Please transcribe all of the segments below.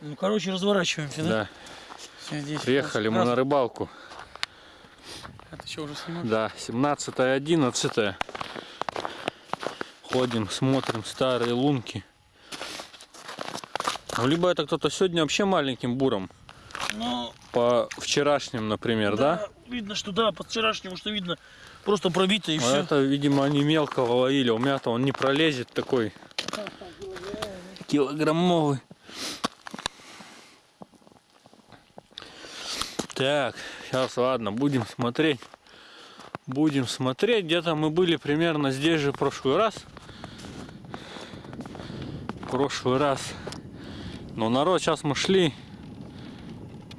Ну, короче, разворачиваемся, да? Да. Здесь Приехали мы на рыбалку. А ты что, уже снимаешь? Да, 17 11 Ходим, смотрим старые лунки. Ну, Либо это кто-то сегодня вообще маленьким буром. Ну, По вчерашним, например, да? Видно, что да, по вчерашнему, что видно, просто пробито и А все. это, видимо, они мелкого ловили. У меня-то он не пролезет такой. Килограммовый. Так, сейчас, ладно, будем смотреть. Будем смотреть. Где-то мы были примерно здесь же в прошлый раз. В прошлый раз. Но народ, сейчас мы шли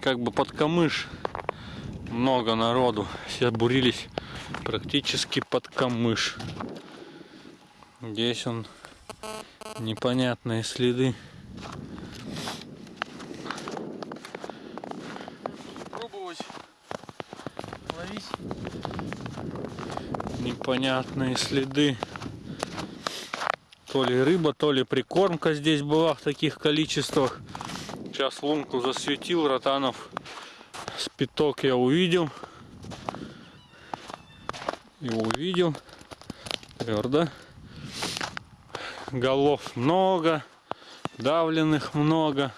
как бы под камыш. Много народу. Все бурились практически под камыш. Здесь он непонятные следы. Непонятные следы. То ли рыба, то ли прикормка здесь была в таких количествах. Сейчас лунку засветил, ротанов спиток я увидел. Его увидел. Твердо. Голов много. Давленных много.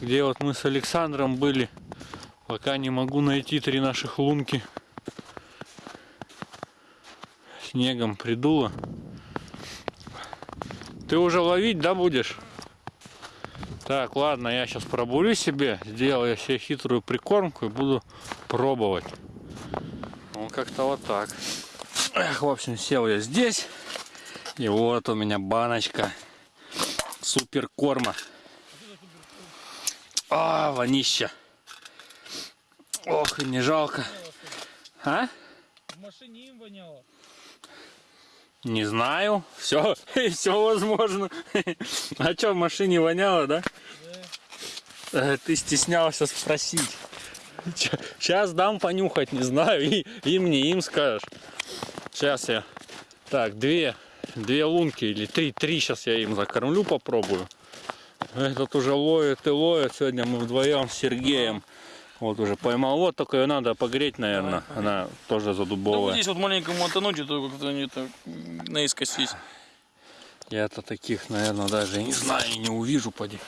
Где вот мы с Александром были. Пока не могу найти три наших лунки. Снегом придуло. Ты уже ловить, да, будешь? Так, ладно, я сейчас пробурю себе, сделаю себе хитрую прикормку и буду пробовать. Ну, как-то вот так. Эх, в общем, сел я здесь. И вот у меня баночка супер корма. А, вонища. Ох, и не жалко. А? В машине им воняло. Не знаю. Все, все возможно. А что, в машине воняло, да? Э, Ты стеснялся спросить. Сейчас дам понюхать, не знаю, и им не им скажешь. Сейчас я. Так, две, две лунки или три, три сейчас я им закормлю, попробую. Этот уже ловит и ловит. Сегодня мы вдвоем с Сергеем. Вот уже поймал. Вот только ее надо погреть, наверное. Она тоже Да вот задубовая. здесь вот маленькому мотануть, это как-то они так наискось весь. Я-то таких, наверное, даже не знаю, и не увижу, поди.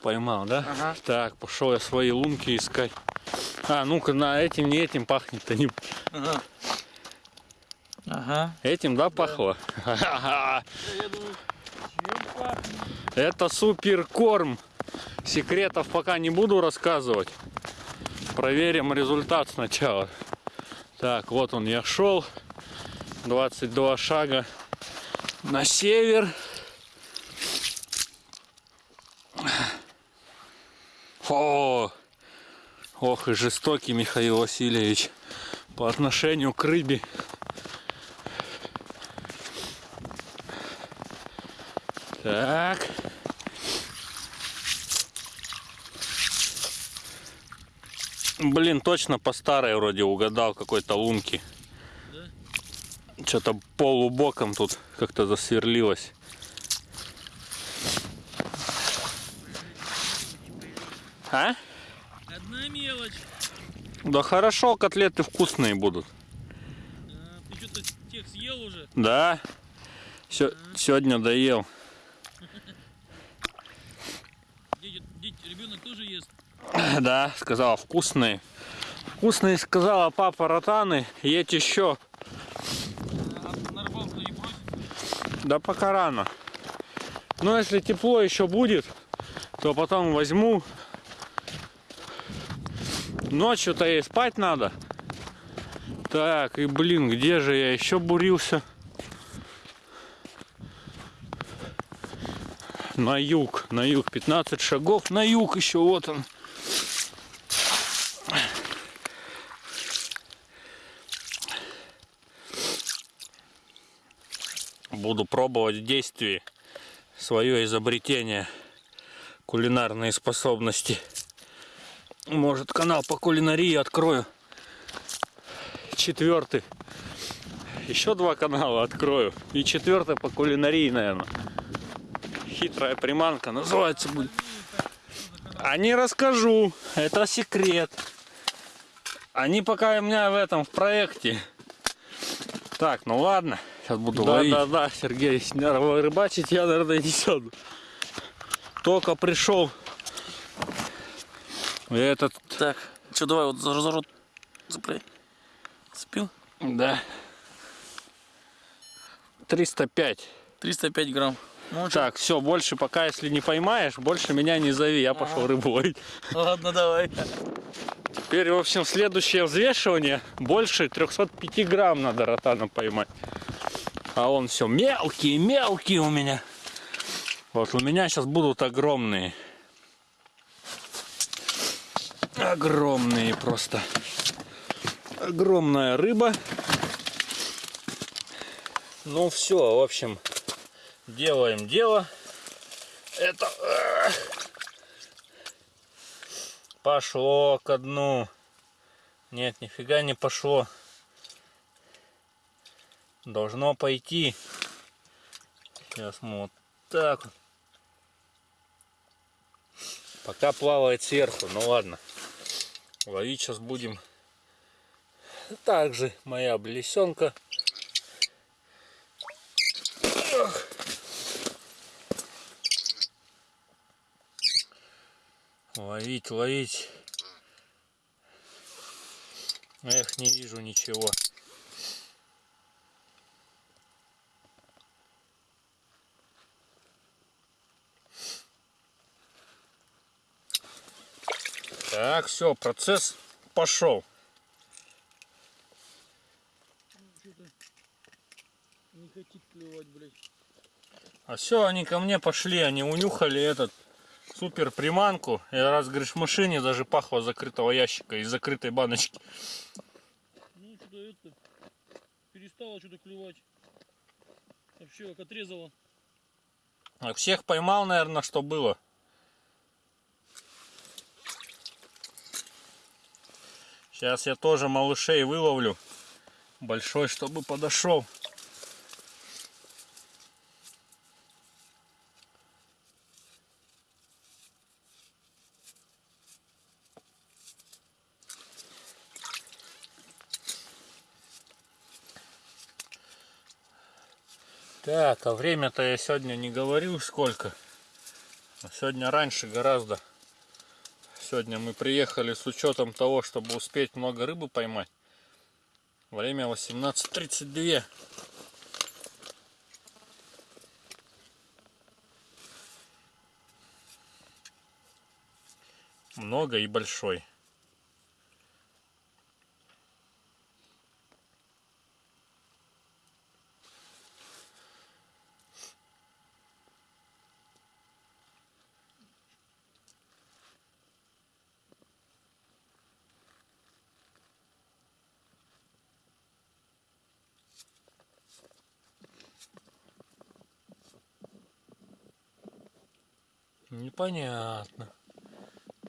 Поймал, да? Ага. Так, пошел я свои лунки искать. А, ну-ка, на этим, не этим пахнет-то. Не... Ага. Ага. Этим, да, пахло? Пахнет? Это супер корм. Секретов пока не буду рассказывать. Проверим результат сначала. Так, вот он я шел. 22 шага на север. О, ох и жестокий Михаил Васильевич по отношению к рыбе. Так. Блин, точно по старой вроде угадал какой-то лунки. Что-то полубоком тут как-то засверлилось. А? Одна мелочь. Да хорошо, котлеты вкусные будут. А, ты что-то тех съел уже? Да. Сё- сегодня доел. Да, сказала вкусные. Вкусные, сказала папа ротаны. Едь еще. Да пока рано. Но если тепло еще будет, то потом возьму. Ночью-то ей спать надо. Так, и блин, где же я еще бурился? На юг, на юг, 15 шагов, на юг еще, вот он. Буду пробовать в действии свое изобретение, кулинарные способности. Может канал по кулинарии открою. Четвертый. Еще два канала открою. И четвертый по кулинарии, наверное. хитрая приманка. Называется будет. А не расскажу. Это секрет. Они пока у меня в этом, в проекте. Так, ну ладно. Сейчас буду Да, ловить. да, да, Сергей. Рыбачить я, наверное, не сяду. Только пришел. И этот, Так, что, давай вот за, за рот цепляй. Цепил? да. 305. 305 грамм. Ну? Так, все, больше пока, если не поймаешь, больше меня не зови, я пошел рыбу ловить. Ладно, давай. Теперь, в общем, следующее взвешивание больше 305 грамм надо ротаном поймать. А он все мелкий, мелкий у меня. Вот у меня сейчас будут огромные. Огромные просто. Огромная рыба. Ну все, в общем, делаем дело. Это пошло ко дну. Нет, нифига не пошло. Должно пойти. Сейчас мы вот так. Пока плавает сверху, ну ладно. Ловить сейчас будем. Также моя блесенка. Ловить, ловить. Эх, не вижу ничего. Так, все, процесс пошел. Не хотит клевать, блядь. А все, они ко мне пошли, они унюхали этот супер приманку. И раз, говоришь, в машине даже пахло закрытого ящика из закрытой баночки. Ну, что-то это... Перестало что-то клевать. Вообще, как отрезало. А всех поймал, наверное, что было. Сейчас я тоже малышей выловлю. Большой, чтобы подошел. Так, а время-то я сегодня не говорил сколько. А Сегодня раньше гораздо. Сегодня мы приехали с учетом того, чтобы успеть много рыбы поймать. Время 18.32. Много и большой. Непонятно.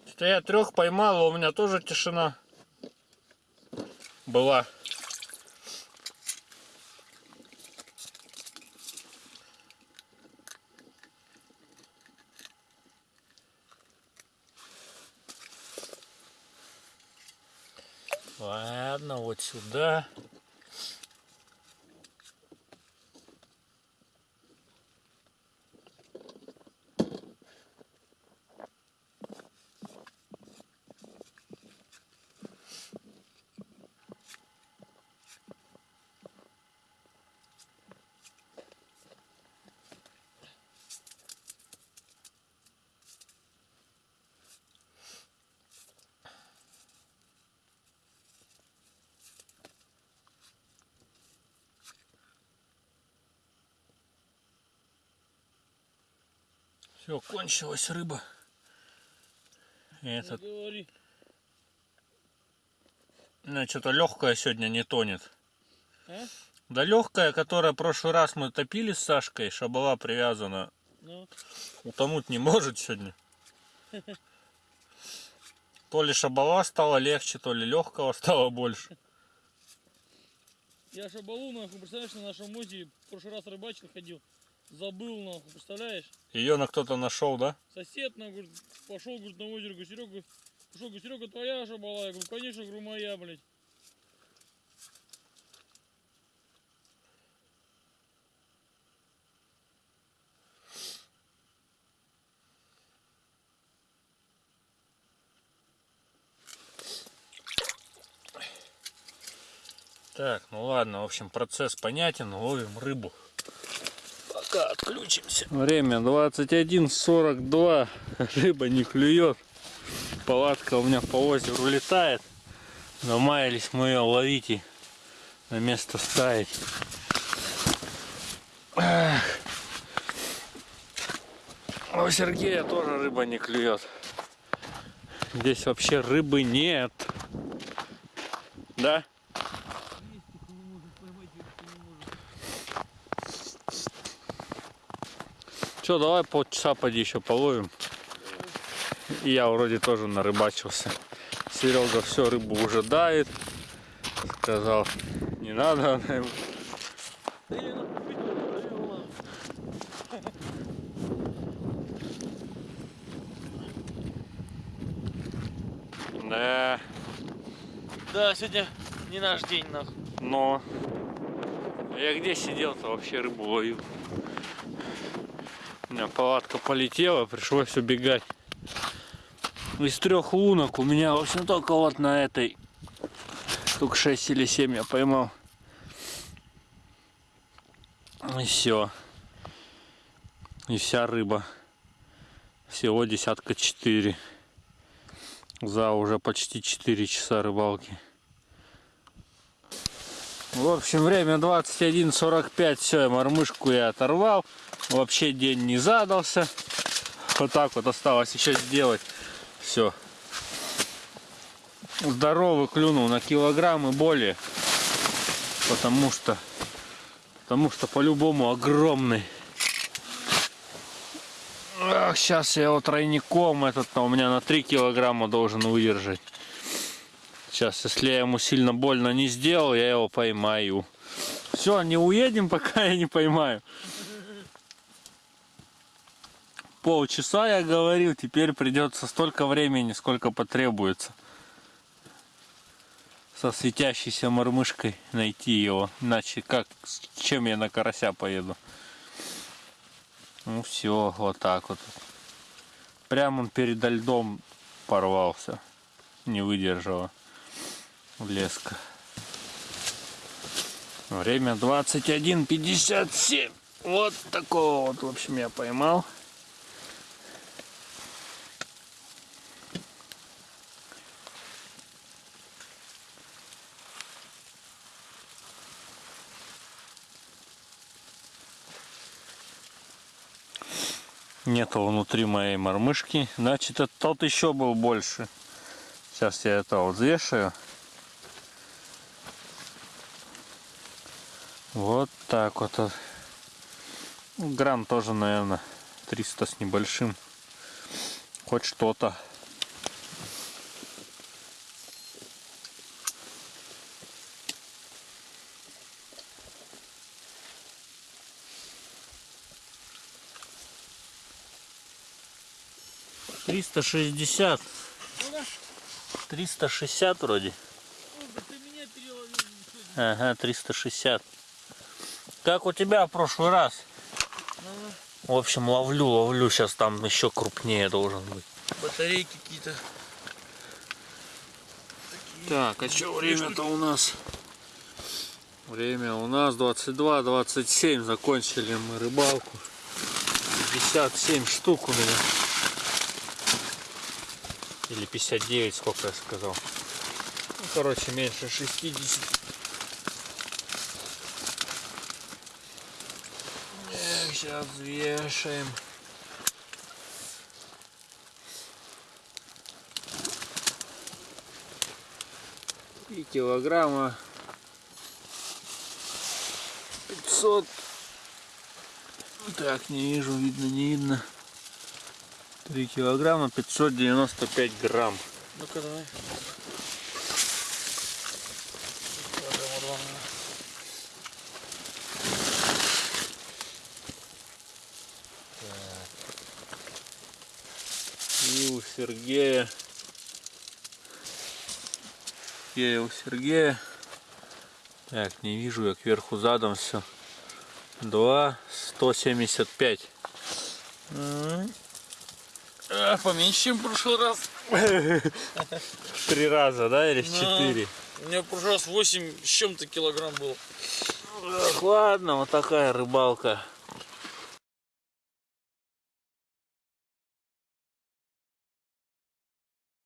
Что я трех поймал, а у меня тоже тишина была. Ладно, вот сюда. Все, кончилась рыба. Этот, ну, что-то легкая сегодня не тонет. А? Да легкая, которая в прошлый раз мы топили с Сашкой, была привязана, Ну, утонуть не может сегодня. То ли шабала стало легче, то ли легкого стало больше. я шабалу, нахуй, представляешь, на нашем озере в прошлый раз рыбачил, ходил. Забыл, нахуй, представляешь? Ее на кто-то нашел, да? Сосед, на, говорит, пошел, говорит, на озеро, говорит, Серега, пошел, говорит, Серега, твоя шабала? Я говорю, конечно, говорю, моя, блядь. Так, ну ладно, в общем, процесс понятен, ловим рыбу. Пока отключимся. Время 21.42, рыба не клюет. Палатка у меня по озеру летает. Намаялись мы ее ловить и на место ставить. Эх. А У Сергея тоже рыба не клюет. Здесь вообще рыбы нет. Да? Че, давай полчаса поди еще половим. И я вроде тоже нарыбачился. Серега все, рыбу уже дает. Сказал, не надо. она ему. Да, Да, сегодня не наш день, нахуй. но я где сидел-то вообще рыбу ловил. Меня палатка полетела, пришлось убегать. Из трех лунок у меня, в общем, только вот на этой штук 6 или 7 я поймал. И все. И вся рыба. Всего десятка 4. За уже почти 4 часа рыбалки. В общем, время 21.45. Все, мормышку я оторвал. Вообще день не задался. Вот так вот осталось еще сделать. Все. Здоровый клюнул на килограмм и более. Потому что потому что по-любому огромный. сейчас я его тройником этот у меня на 3 килограмма должен выдержать. Сейчас, если я ему сильно больно не сделал, я его поймаю. Все, не уедем, пока я не поймаю. Полчаса я говорил, теперь придется столько времени, сколько потребуется. Со светящейся мормышкой найти его. Иначе как, с чем я на карася поеду? Ну все, вот так вот. Прямо он передо льдом порвался. Не выдержала леска. Время 21.57. Вот такого вот, в общем, я поймал. Нету внутри моей мормышки. Значит, это тот еще был больше. Сейчас я это вот взвешаю. Вот так вот. Грамм тоже, наверное, 300 с небольшим. Хоть что-то. Триста шестьдесят. Триста шестьдесят вроде. Ага, 360. Как у тебя в прошлый раз? В общем, ловлю, ловлю. Сейчас там еще крупнее должен быть. Батарейки какие-то. Так, а что время-то у нас? Время у нас 22-27. Закончили мы рыбалку. 57 штук у меня. Или 59, сколько я сказал. Ну, короче, меньше 60. Сейчас вешаем. И килограмма 500. Так, не вижу, видно, не видно. 3 килограмма 595 грамм. Ну-ка давай. Сергея Сергея, у Сергея. Так, не вижу я кверху задом все. 2, 175. А, поменьше, чем в прошлый раз. Три раза, да, или в Да. четыре? У меня в прошлый раз 8 с чем-то килограмм. Так, ладно, вот такая рыбалка